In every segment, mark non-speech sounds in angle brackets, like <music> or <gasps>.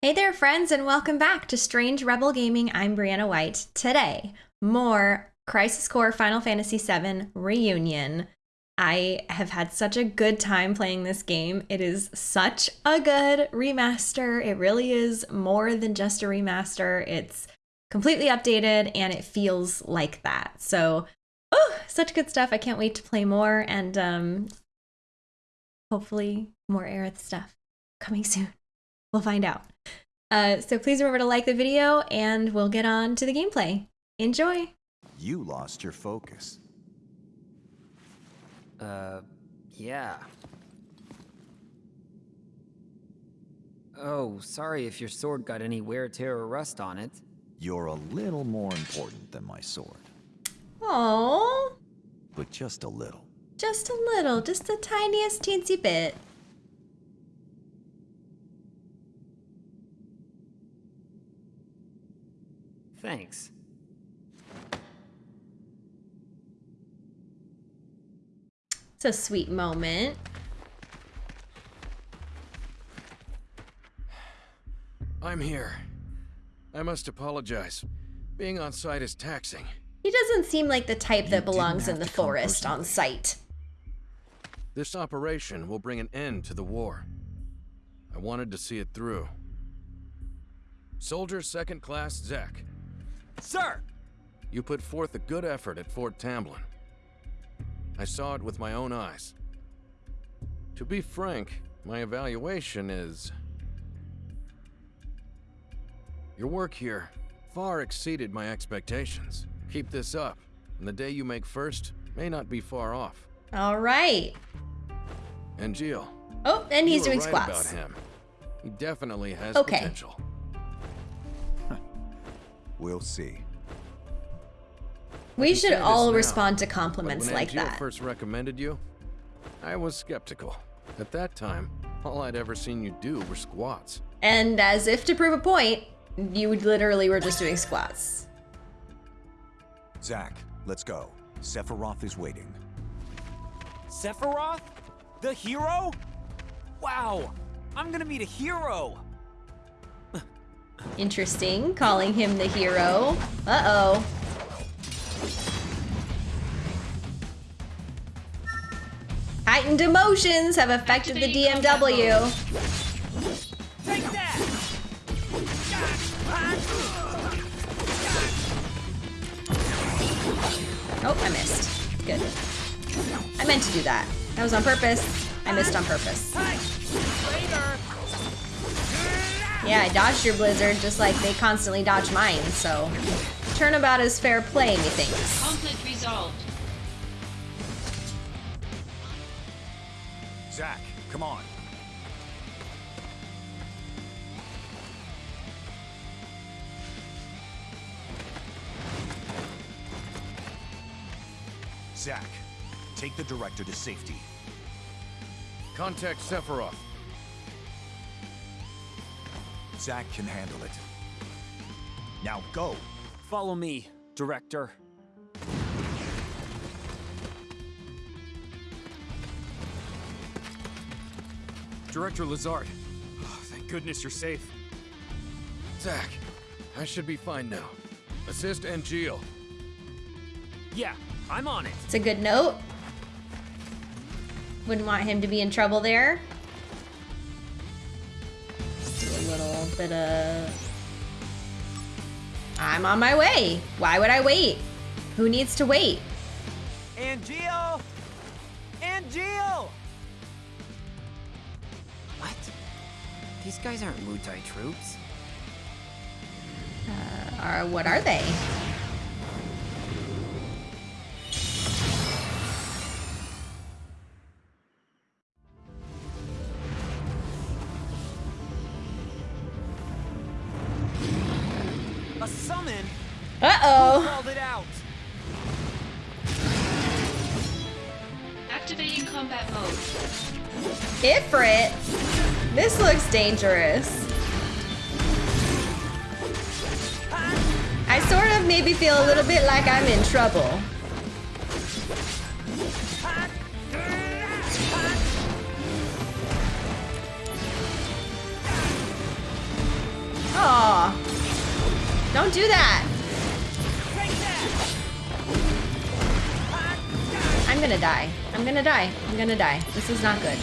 Hey there, friends, and welcome back to Strange Rebel Gaming. I'm Brianna White. Today, more Crisis Core Final Fantasy VII Reunion. I have had such a good time playing this game. It is such a good remaster. It really is more than just a remaster. It's completely updated and it feels like that. So, oh, such good stuff. I can't wait to play more and um, hopefully more Aerith stuff coming soon. We'll find out. Uh, so please remember to like the video and we'll get on to the gameplay. Enjoy! You lost your focus. Uh, yeah. Oh, sorry if your sword got any wear, tear, or rust on it. You're a little more important than my sword. Oh, But just a little. just a little, just the tiniest teensy bit. Thanks. It's a sweet moment. I'm here. I must apologize. Being on site is taxing. He doesn't seem like the type You that belongs in the forest on site. This operation will bring an end to the war. I wanted to see it through. Soldier Second Class Zack, Sir! you put forth a good effort at Fort Tamblin. I saw it with my own eyes. To be frank, my evaluation is... Your work here far exceeded my expectations. Keep this up, and the day you make first may not be far off. All right. And Jill, Oh, and he's you were doing right squats. about him. He definitely has Okay. potential. We'll see. We should say this all now, respond to But compliments when like Angeal that. first recommended you, I was skeptical. At that time, all I'd ever seen you do were squats. And as if to prove a point, you literally were just doing squats. Zack, let's go. Sephiroth is waiting. Sephiroth? The hero? Wow, I'm gonna meet a hero! Interesting, calling him the hero. Uh-oh. Heightened emotions have affected the DMW. Take that! Oh, I missed. Good. I meant to do that. That was on purpose. I missed on purpose. Yeah, I dodged your blizzard just like they constantly dodge mine, so turnabout is fair play, methinks. Conflict resolved. Zack, come on. Zack, take the director to safety. Contact Sephiroth. Zack can handle it. Now go. Follow me, director. Director Lazard. Oh, thank goodness you're safe. Zack, I should be fine now. Assist Angeal. Yeah, I'm on it. It's a good note. Wouldn't want him to be in trouble there. Bit of... Uh, I'm on my way. Why would I wait? Who needs to wait? Angeal! Angeal! What? These guys aren't Wutai troops. Uh, or what are they? Uh-oh. Called it out! Activating combat mode. Ifrit. This looks dangerous. I sort of maybe feel a little bit like I'm in trouble. Aw. Don't do that. I'm gonna die. I'm gonna die. I'm gonna die. This is not good.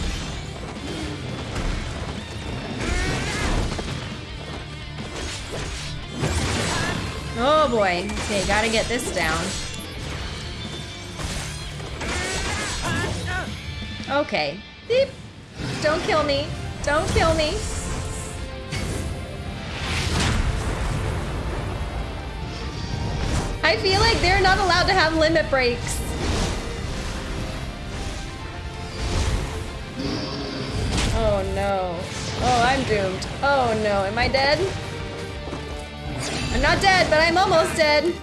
Oh boy. Okay, gotta get this down. Okay. Don't kill me. Don't kill me. I feel like they're not allowed to have limit breaks. Oh no. Oh, I'm doomed. Oh no. Am I dead? I'm not dead, but I'm almost dead.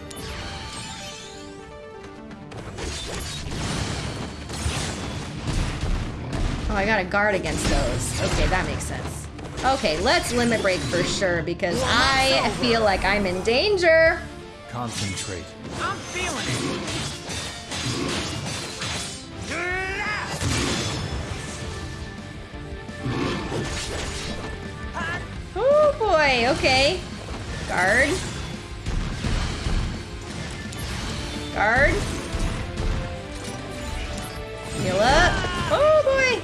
Oh, I got to guard against those. Okay, that makes sense. Okay, let's limit break for sure because I feel like I'm in danger. Concentrate. I'm feeling it. Boy, okay. Guard. Guard. Heal up. Oh boy.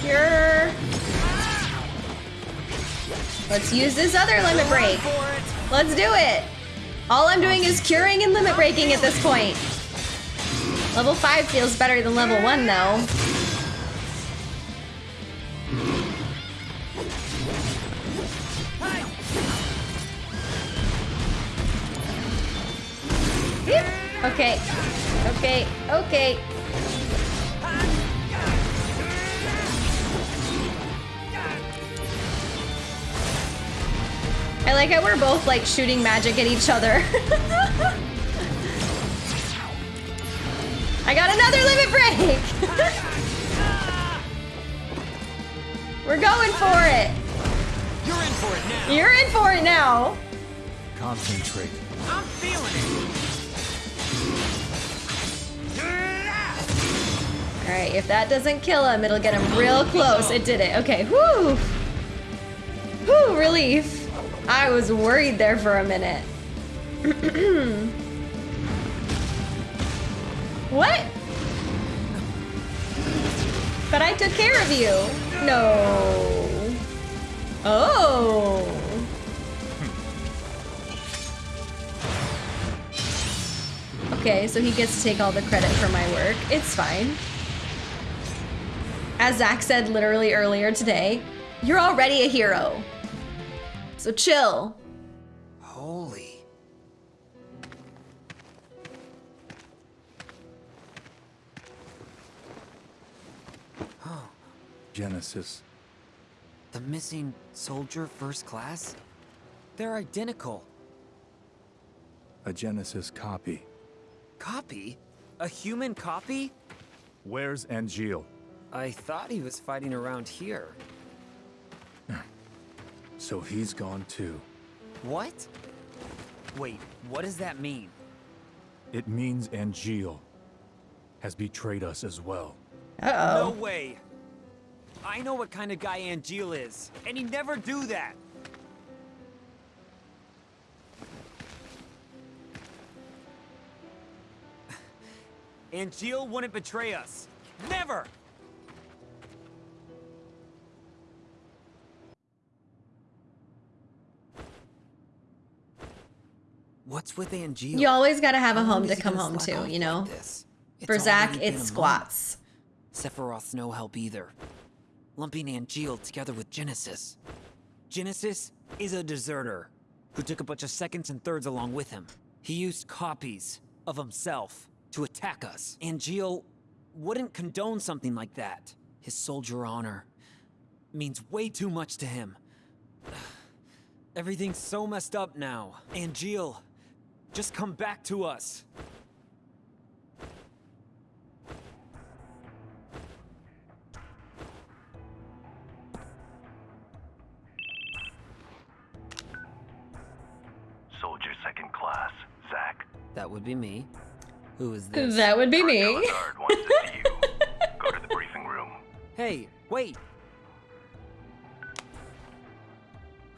Cure. Let's use this other limit break. Let's do it. All I'm doing is curing and limit breaking at this point. Level 5 feels better than level 1 though. Okay. Okay. I like how we're both like shooting magic at each other. <laughs> I got another limit break. <laughs> we're going for it. You're in for it now. You're in for it now. Concentrate. I'm feeling it. All right, if that doesn't kill him, it'll get him real close. It did it. Okay, whoo. Whoo, relief. I was worried there for a minute. <clears throat> what? But I took care of you. No. Oh. Okay, so he gets to take all the credit for my work. It's fine. As Zack said literally earlier today, you're already a hero. So chill. Holy. <gasps> Genesis. The missing soldier first class? They're identical. A Genesis copy. Copy? A human copy? Where's Angeal? I thought he was fighting around here. <laughs> So he's gone too. What? Wait, what does that mean? It means Angeal has betrayed us as well. Uh No oh. way. I know what kind of guy Angeal is, and he'd never do that. <laughs> Angeal wouldn't betray us. Never! What's with Angeal? You always gotta have a home to come home to, you know? like? For Zack, already been a it's squats. Sephiroth's no help either. Lumping Angeal together with Genesis. Genesis is a deserter who took a bunch of seconds and thirds along with him. He used copies of himself to attack us. Angeal wouldn't condone something like that. His soldier honor means way too much to him. <sighs> Everything's so messed up now. Angeal, just come back to us. Soldier second class, Zack. That would be me. Who is this? That would be me. Guard wants to see you. <laughs> Go to the briefing room. Hey, wait.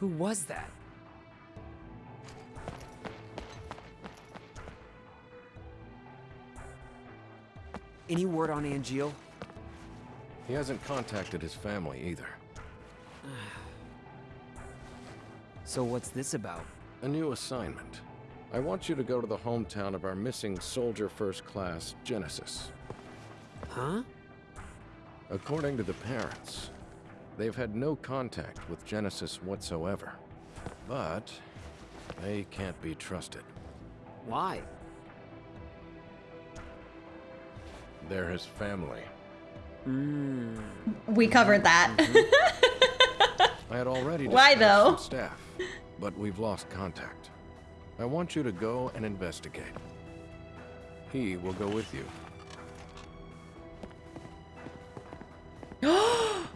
Who was that? Any word on Angeal? He hasn't contacted his family either. <sighs> So what's this about? A new assignment. I want you to go to the hometown of our missing soldier first class, Genesis. Huh? According to the parents, they've had no contact with Genesis whatsoever. But they can't be trusted. Why? They're his family. Hmm. We covered that. I had already <laughs> Why, though? staff, but we've lost contact. I want you to go and investigate. He will go with you. <gasps>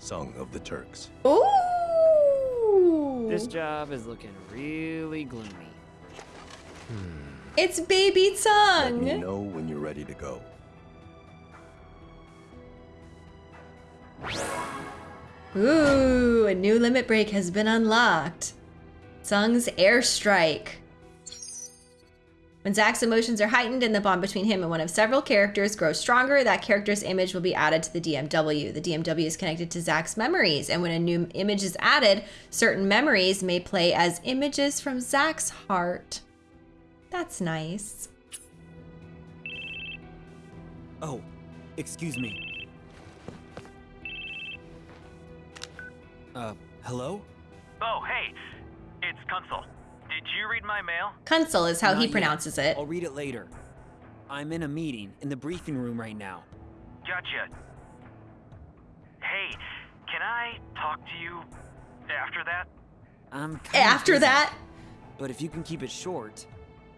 Tseng of the Turks. Ooh. This job is looking really gloomy. It's baby Let me know when you're ready to go. Ooh, a new limit break has been unlocked. Tseng's airstrike. When Zack's emotions are heightened and the bond between him and one of several characters grows stronger, that character's image will be added to the DMW. The DMW is connected to Zack's memories, and when a new image is added, certain memories may play as images from Zack's heart. That's nice. Oh, excuse me. Uh, hello? Oh, hey, it's Kunsel. Did you read my mail? Kunsel is how Not he yet. pronounces it. I'll read it later. I'm in a meeting in the briefing room right now. Gotcha. Hey, can I talk to you after that? I'm kinda After busy, that, But if you can keep it short.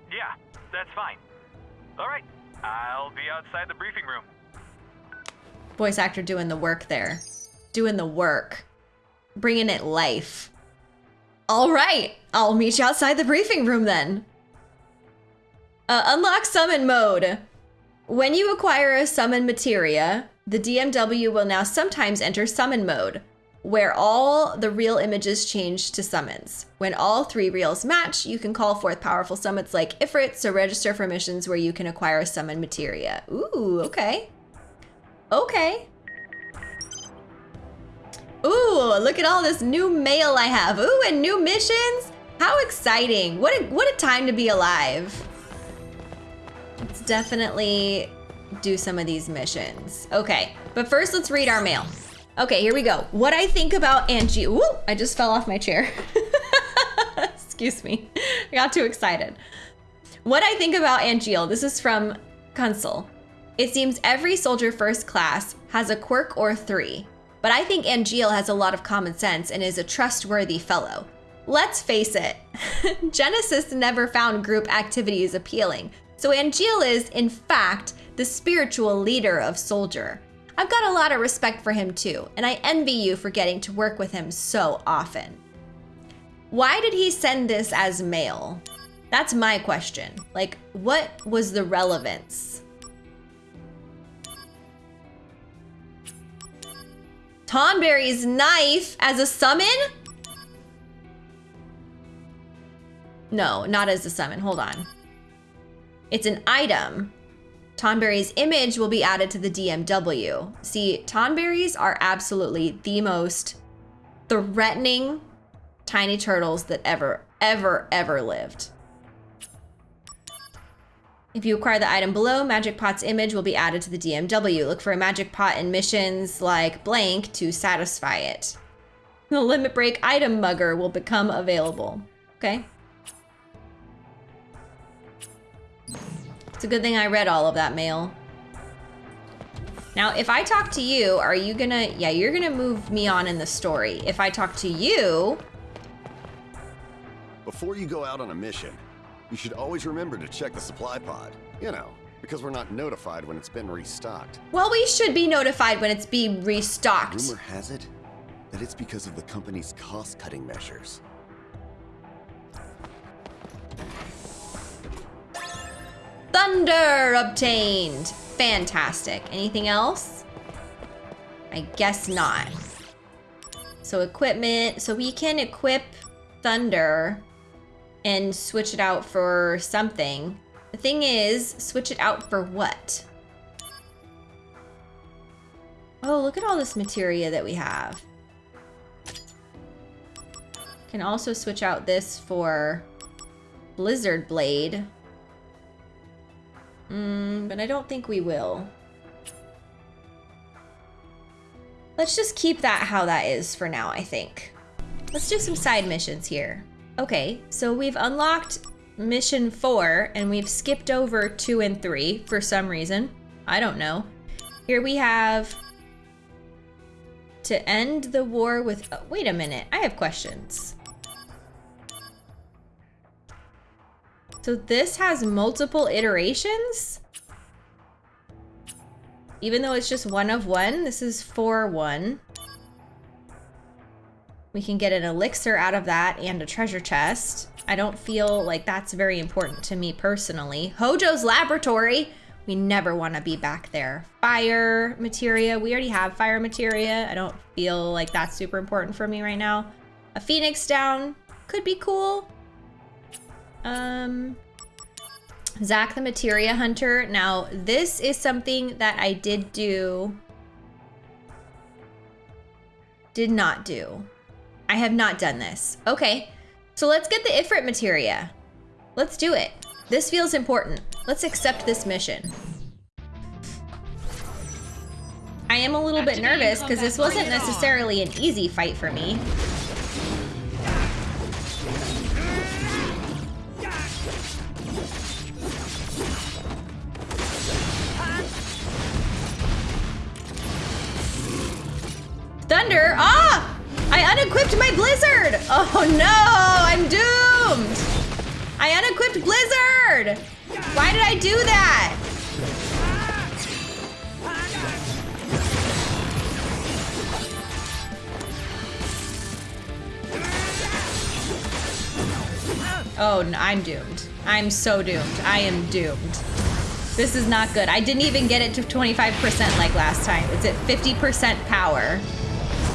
Yeah, that's fine. All right, I'll be outside the briefing room. voice actor doing the work there. Doing the work. Bringing it life. All right, I'll meet you outside the briefing room then. Uh, unlock summon mode. When you acquire a summon materia, the DMW will now sometimes enter summon mode, where all the reel images change to summons. When all three reels match, you can call forth powerful summons like Ifrits so register for missions where you can acquire a summon materia. Ooh, okay. Okay. Ooh, look at all this new mail I have. Ooh, and new missions. How exciting. What a what a time to be alive. Let's definitely do some of these missions. Okay, but first let's read our mail. Okay, here we go. What I think about Angie. Ooh, I just fell off my chair. <laughs> Excuse me. I got too excited. What I think about Angeal. This is from Kunsel. It seems every soldier first class has a quirk or three, but I think Angeal has a lot of common sense and is a trustworthy fellow. Let's face it, <laughs> Genesis never found group activities appealing, so Angeal is, in fact, the spiritual leader of Soldier. I've got a lot of respect for him too, and I envy you for getting to work with him so often. Why did he send this as mail? That's my question. Like, what was the relevance? Tonberry's knife as a summon? No, not as a summon. Hold on. It's an item. Tonberry's image will be added to the DMW. See, Tonberries are absolutely the most threatening tiny turtles that ever, ever, ever lived. If you acquire the item below, Magic Pot's image will be added to the DMW. Look for a Magic Pot in missions like blank to satisfy it. The Limit Break item mugger will become available. Okay. It's a good thing I read all of that mail. Now, if I talk to you, are you gonna, yeah, you're gonna move me on in the story. If I talk to you, Before you go out on a mission, you should always remember to check the supply pod. You know, because we're not notified when it's been restocked. well, we should be notified when it's being restocked. Rumor has it that it's because of the company's cost-cutting measures. Thunder obtained. Fantastic. Anything else? I guess not. So equipment. So we can equip Thunder and switch it out for something. The thing is, switch it out for what? Oh, look at all this materia that we have. Can also switch out this for Blizzard Blade. Mm, but I don't think we will. Let's just keep that how that is for now, I think. Let's do some side missions here. Okay, so we've unlocked mission four and we've skipped over two and three for some reason. I don't know. Here we have to end the war with, oh, wait a minute, I have questions. So this has multiple iterations? Even though it's just one of one, this is four one. We can get an elixir out of that and a treasure chest. I don't feel like that's very important to me personally. Hojo's laboratory. We never want to be back there. Fire materia. We already have fire materia. I don't feel like that's super important for me right now. A phoenix down. Could be cool. Um, Zack the Materia Hunter. Now, this is something that I did do. Did not do. I have not done this. Okay, so let's get the Ifrit Materia. Let's do it. This feels important. Let's accept this mission. I am a little bit nervous because this wasn't necessarily an easy fight for me. Thunder! Ah! I unequipped my blizzard! Oh no! I'm doomed! I unequipped blizzard! Why did I do that? Oh, I'm doomed. I'm so doomed. I am doomed. This is not good. I didn't even get it to 25% like last time. It's at 50% power.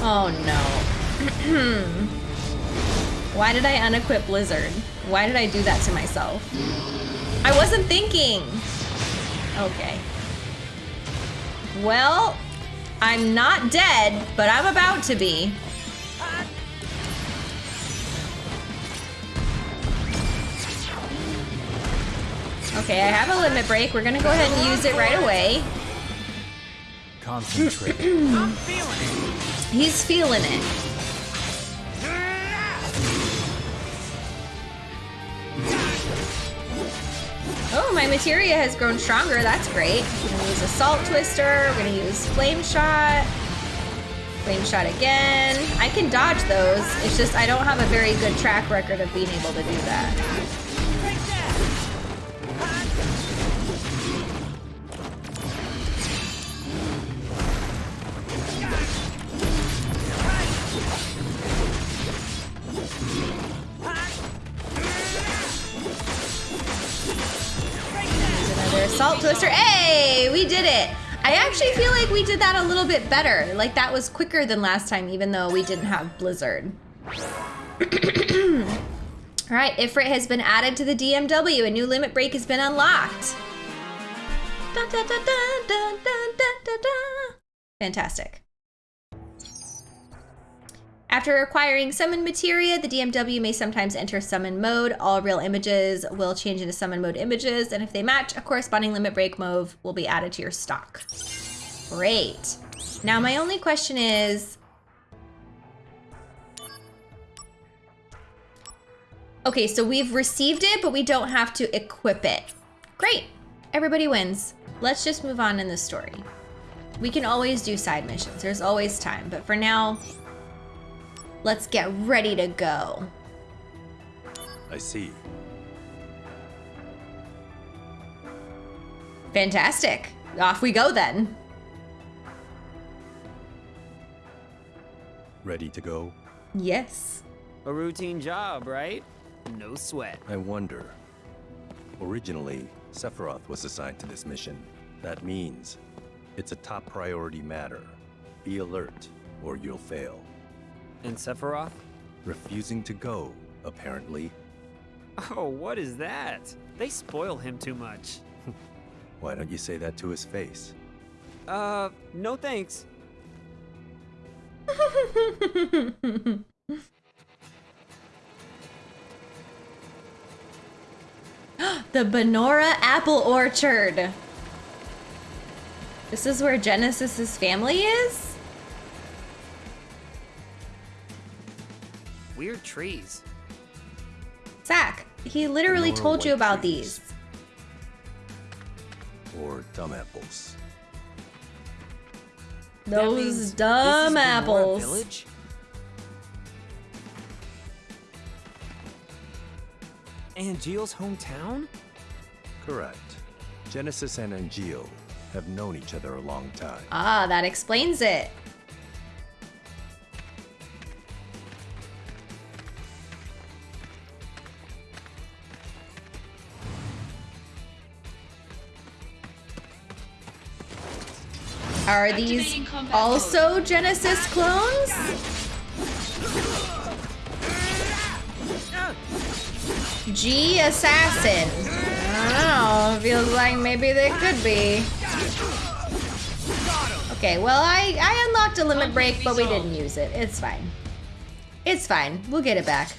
Oh no. <clears throat> Why did I unequip Blizzard? Why did I do that to myself? I wasn't thinking. Okay. Well, I'm not dead, but I'm about to be. Okay, I have a limit break. We're gonna go ahead and use it right away. Concentrate. <clears throat> He's feeling it. Oh, my materia has grown stronger. That's great. We're gonna use Assault Twister. We're gonna use Flame Shot. Flame Shot again. I can dodge those. It's just I don't have a very good track record of being able to do that. did it. I actually feel like we did that a little bit better. Like that was quicker than last time, even though we didn't have Blizzard. <clears throat> All right, Ifrit has been added to the DMW. A new limit break has been unlocked. Dun, dun, dun, Fantastic. After acquiring summon materia, the DMW may sometimes enter summon mode. All reel images will change into summon mode images, and if they match, a corresponding limit break move will be added to your stock. Great. Now my only question is, Okay, so we've received it, but we don't have to equip it. Great. Everybody wins. Let's just move on in the story. We can always do side missions. There's always time. But for now, let's get ready to go. I see. Fantastic. Off we go then. Ready to go? Yes. A routine job, right? No sweat. I wonder. Originally, Sephiroth was assigned to this mission. That means it's a top priority matter. Be alert, or you'll fail. And Sephiroth? Refusing to go, apparently. Oh, what is that? They spoil him too much. <laughs> Why don't you say that to his face? Uh, no thanks. <gasps> the Banora Apple Orchard. This is where Genesis's family is? Weird trees. Zack, he literally Banora told you about trees. these. Or dumb apples. That means Those this is dumb Banora apples. Village? Angeal's hometown? Correct. Genesis and Angeal have known each other a long time. Ah, that explains it. Are these also Genesis clones? G Assassin. Oh, I don't know. Feels like maybe they could be. Okay, well, I, I unlocked a limit break, but we didn't use it. It's fine. It's fine. We'll get it back.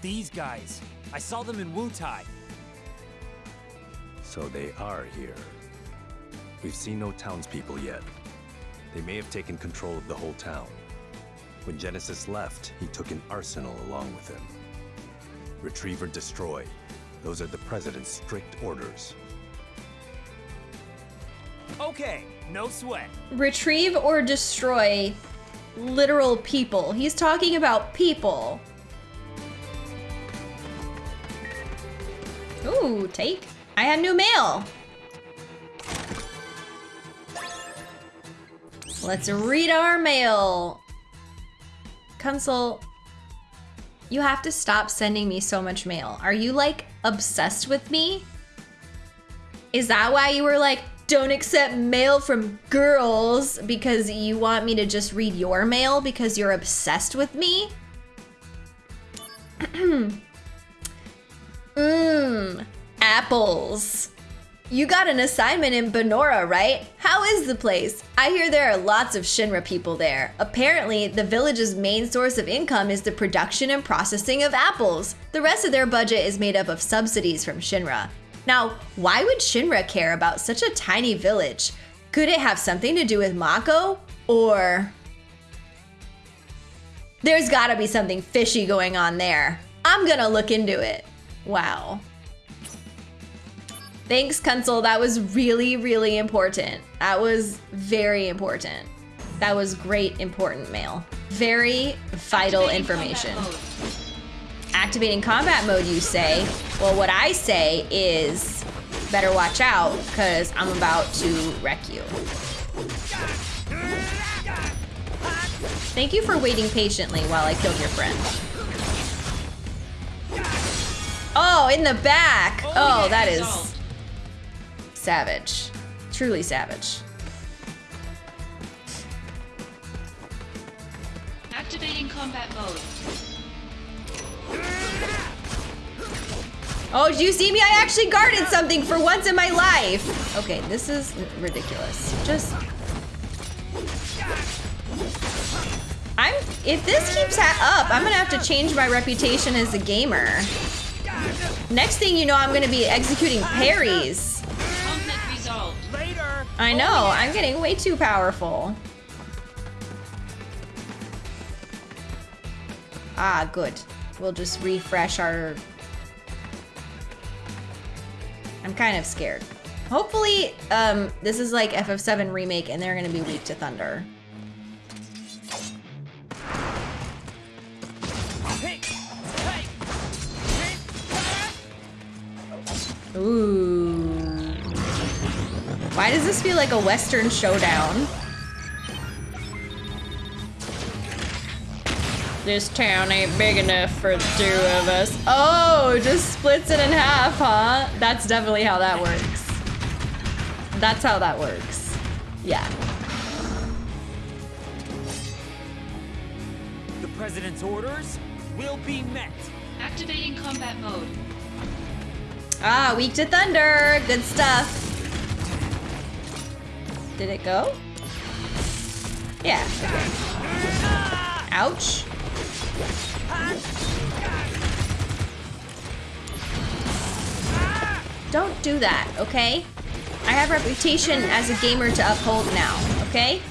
These guys. I saw them in Wutai. So they are here. We've seen no townspeople yet. They may have taken control of the whole town. When Genesis left, he took an arsenal along with him. Retrieve or destroy. Those are the President's strict orders. Okay, no sweat. Retrieve or destroy literal people. He's talking about people. Ooh, take. I have new mail. Let's read our mail. Kunsel, you have to stop sending me so much mail. Are you like obsessed with me? Is that why you were like, don't accept mail from girls because you want me to just read your mail because you're obsessed with me? Mmm, <clears throat> apples. You got an assignment in Banora, right? How is the place? I hear there are lots of Shinra people there. Apparently, the village's main source of income is the production and processing of apples. The rest of their budget is made up of subsidies from Shinra. Now, why would Shinra care about such a tiny village? Could it have something to do with Mako? Or. There's gotta be something fishy going on there. I'm gonna look into it. Wow. Thanks, Kunsel. That was really, really important. That was very important. That was great, important mail. Very vital Activating information. combat. Activating combat mode, you say? Well, what I say is better watch out, because I'm about to wreck you. Thank you for waiting patiently while I killed your friend. Oh, in the back! Oh, oh that is. Savage. Truly savage. Activating combat mode. Oh, did you see me? I actually guarded something for once in my life. Okay, this is ridiculous. Just. I'm. If this keeps ha- up, I'm gonna have to change my reputation as a gamer. Next thing you know, I'm gonna be executing parries. Conflict resolved. Later. I know, I'm getting way too powerful. Ah, good. We'll just refresh our... I'm kind of scared. Hopefully, um, this is like FF7 Remake and they're gonna be weak to Thunder. Ooh. Why does this feel like a Western showdown? This town ain't big enough for the two of us. Oh, just splits it in half, huh? That's definitely how that works. That's how that works. Yeah. The president's orders will be met. Activating combat mode. Ah, weak to thunder. Good stuff. Did it go? Yeah. Ouch. Don't do that, okay? I have reputation as a gamer to uphold now, okay?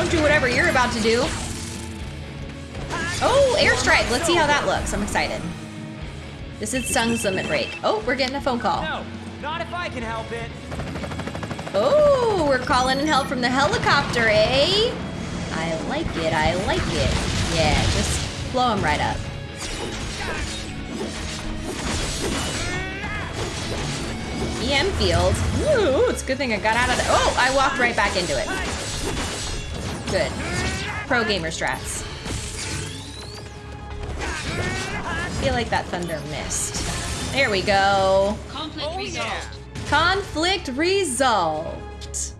Don't do whatever you're about to do. Oh, airstrike. Let's see how that looks. I'm excited. This is Tseng's limit break. Oh, we're getting a phone call. No, not if I can help it. Oh, we're calling in help from the helicopter, eh? I like it. I like it. Yeah, just blow him right up. EM field. Ooh, it's a good thing I got out of the. Oh, I walked right back into it. Good. Pro gamer strats. feel like that thunder missed. There we go. Conflict oh, resolved. Conflict resolved.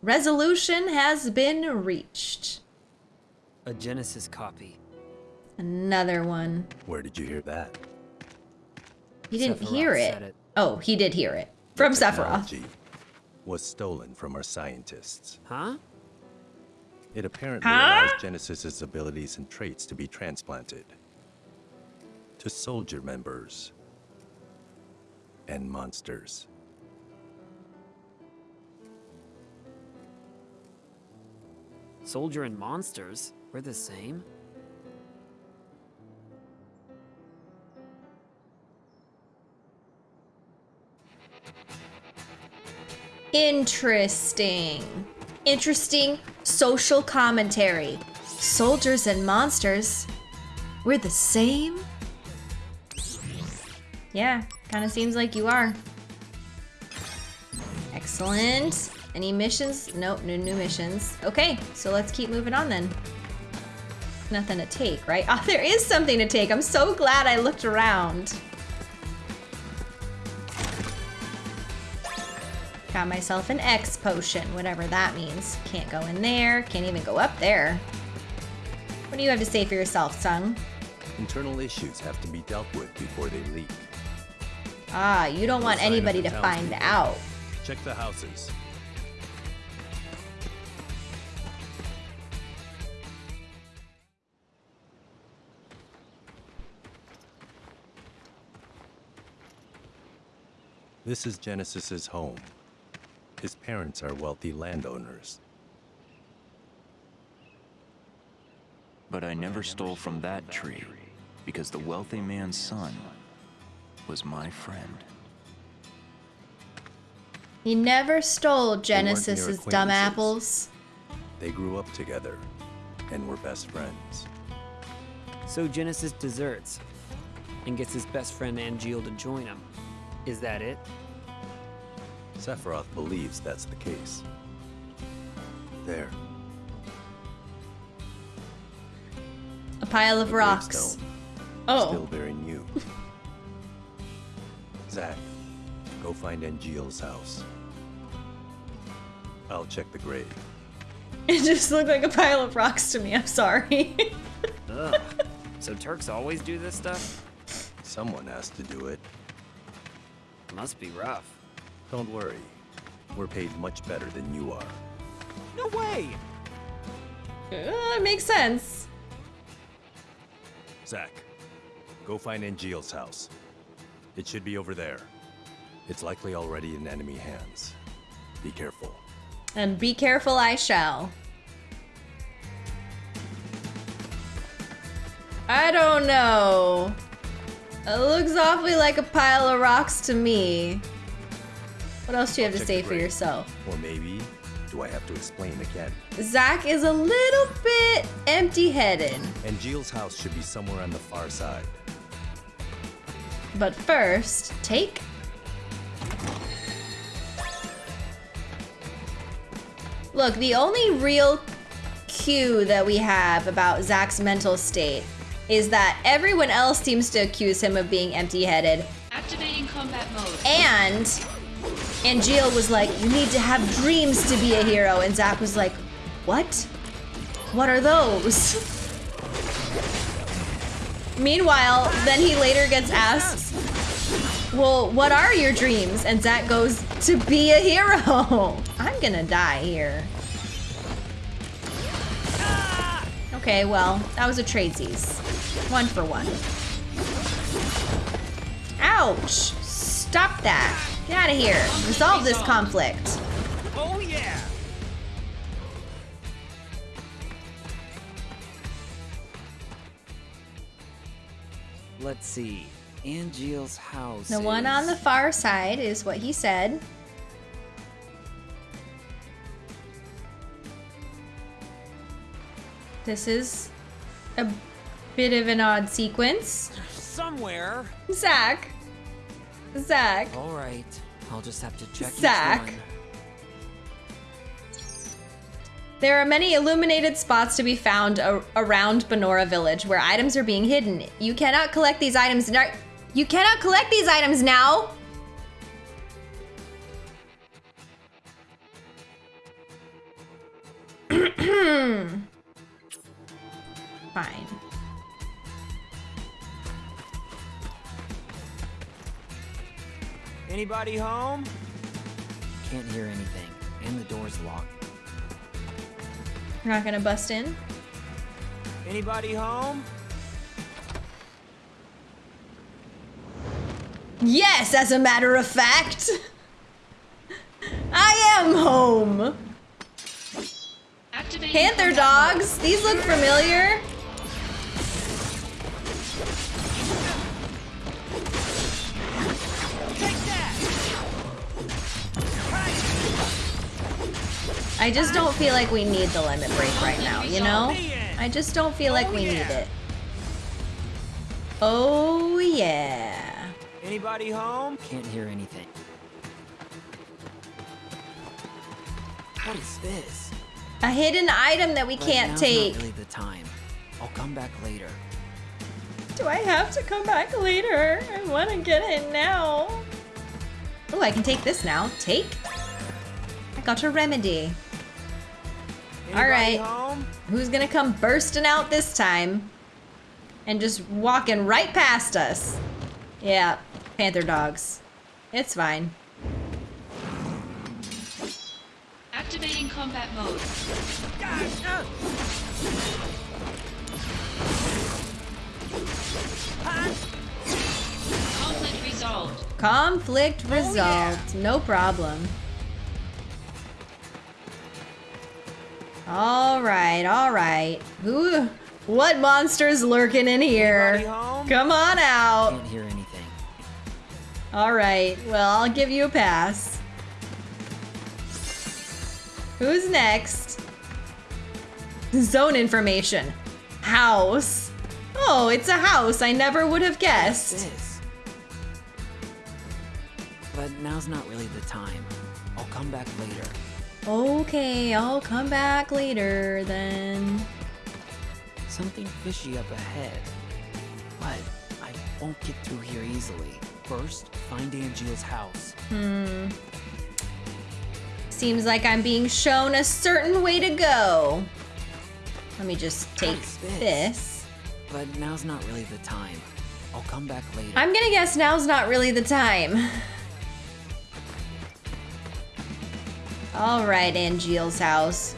Resolution has been reached. A Genesis copy. Another one. Where did you hear that? He didn't Sephiroth hear it. it. Oh, he did hear it. From Sephiroth. Technology was stolen from our scientists. Huh? It apparently Huh? allows Genesis's abilities and traits to be transplanted to soldier members and monsters. Soldier and monsters? We're the same? Interesting. Interesting social commentary. Soldiers and monsters. We're the same? Yeah, kind of seems like you are. Excellent. Any missions? Nope, no new missions. Okay, so let's keep moving on then. Nothing to take, right? Oh, <laughs> there is something to take. I'm so glad I looked around. Got myself an X potion, whatever that means. Can't go in there, can't even go up there. What do you have to say for yourself, Tseng? Internal issues have to be dealt with before they leak. Ah, you don't want anybody to find townspeople. out. Check the houses. This is Genesis's home. His parents are wealthy landowners. But I never stole from that tree, because the wealthy man's son was my friend. He never stole Genesis's dumb apples. They grew up together and were best friends. So Genesis deserts and gets his best friend Angeal to join him. Is that it? Sephiroth believes that's the case. There, A pile of the rocks. Oh. still very new. <laughs> Zack, go find Angeal's house. I'll check the grave. <laughs> It just looked like a pile of rocks to me. I'm sorry. Ugh. <laughs> so Turks always do this stuff? Someone has to do it. Must be rough. Don't worry. We're paid much better than you are. No way! Uh, it makes sense. Zack, go find Angeal's house. It should be over there. It's likely already in enemy hands. Be careful. And be careful, I shall. I don't know. It looks awfully like a pile of rocks to me. What else do you have to say for yourself? Or maybe, do I have to explain again? Zack is a little bit empty-headed. Angeal's house should be somewhere on the far side. But first, take Look, the only real cue that we have about Zack's mental state is that everyone else seems to accuse him of being empty-headed. Activating combat mode. And Angeal was like, you need to have dreams to be a hero. And Zack was like, what? What are those? Meanwhile, then he later gets asked, well, what are your dreams? And Zack goes, to be a hero. <laughs> I'm gonna die here. Okay, well, that was a tradesies. One for one. Ouch! Stop that. Get out of here. Resolve this conflict. Oh yeah! Let's see. Angeal's house. The one on the far side is what he said. This is a bit of an odd sequence. somewhere. Zack. Zack. All right. I'll just have to check Zack. There are many illuminated spots to be found around Banora Village where items are being hidden. You cannot collect these items now. You cannot collect these items now. <clears throat> Hmm. Fine. Anybody home? Can't hear anything, and the door's locked. You're not gonna bust in? Anybody home? Yes, as a matter of fact. I am home. Activating Panther dogs. These look familiar. I just don't feel like we need the limit break right now, you know? I just don't feel like we need it. Oh yeah. Anybody home? Can't hear anything. What is this? A hidden item that we But can't now's take. Not really the time. I'll come back later. Do I have to come back later? I want to get it now. Oh, I can take this now. Take? I got a remedy. All Anybody right. home? Who's gonna come bursting out this time? And just walking right past us. Yeah, Panther dogs. It's fine. Activating combat mode. Conflict resolved. Conflict oh, resolved. No problem. All right, all right. Who? What monster's lurking in here? Come on out. Can't hear anything. All right. Well, I'll give you a pass. Who's next? Zone information. House. Oh, it's a house. I never would have guessed. But now's not really the time. I'll come back later. Okay, I'll come back later then. Something fishy up ahead. But I won't get through here easily. First, find Angeal's house. Hmm. Seems like I'm being shown a certain way to go. Let me just take this? this. But now's not really the time. I'll come back later. I'm gonna guess now's not really the time. <laughs> All right, Angeal's house.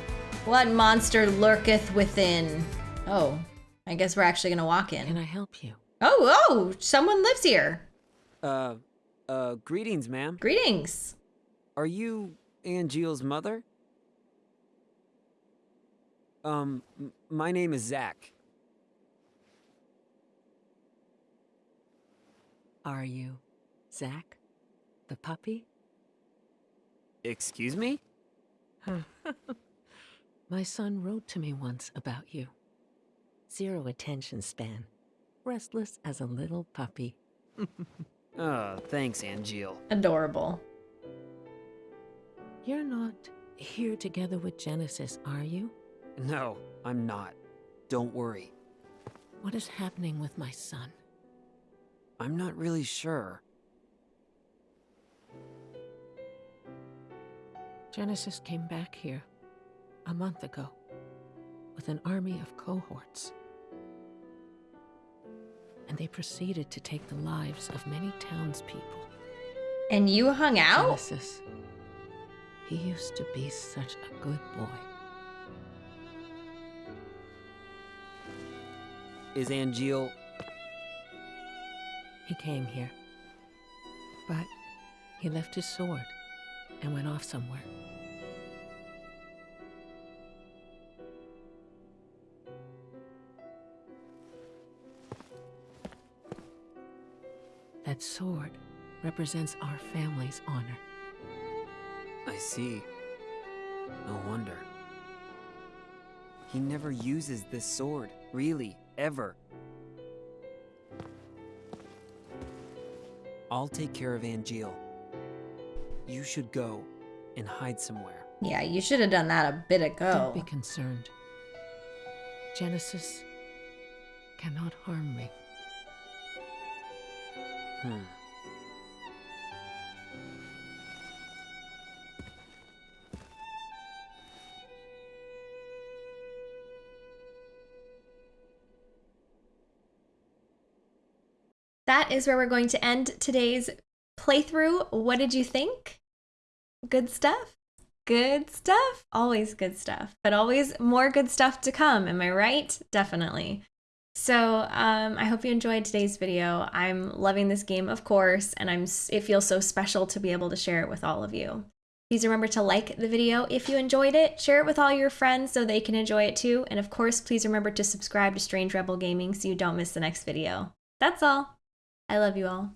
What monster lurketh within? Oh, I guess we're actually gonna walk in. Can. I help you? Oh, oh, someone lives here. Uh, uh, greetings, ma'am. Greetings. Are you Angeal's mother? Um, my name is Zack. Are you Zack? The puppy? Excuse me? My son wrote to me once about you. Zero attention span. Restless as a little puppy. Uh, <laughs> thanks, Angeal. Adorable. You're not here together with Genesis, are you? No, I'm not. Don't worry. What is happening with my son? I'm not really sure. Genesis came back here a month ago with an army of cohorts. And they proceeded to take the lives of many townspeople. And you hung out? Genesis. He used to be such a good boy. Is Angeal... He came here. But he left his sword and went off somewhere. That sword represents our family's honor. I see. No wonder. He never uses this sword, really, ever. I'll take care of Angeal. You should go and hide somewhere. Yeah, you should have done that a bit ago. Don't be concerned. Genesis cannot harm me. Hmm. That is where we're going to end today's playthrough. What did you think? Good stuff? Good stuff? Always good stuff, but always more good stuff to come. Am I right? Definitely. So um, I hope you enjoyed today's video. I'm loving this game, of course, and I'm it feels so special to be able to share it with all of you. Please remember to like the video if you enjoyed it, share it with all your friends so they can enjoy it too, and of course, please remember to subscribe to Strange Rebel Gaming so you don't miss the next video. That's all. I love you all.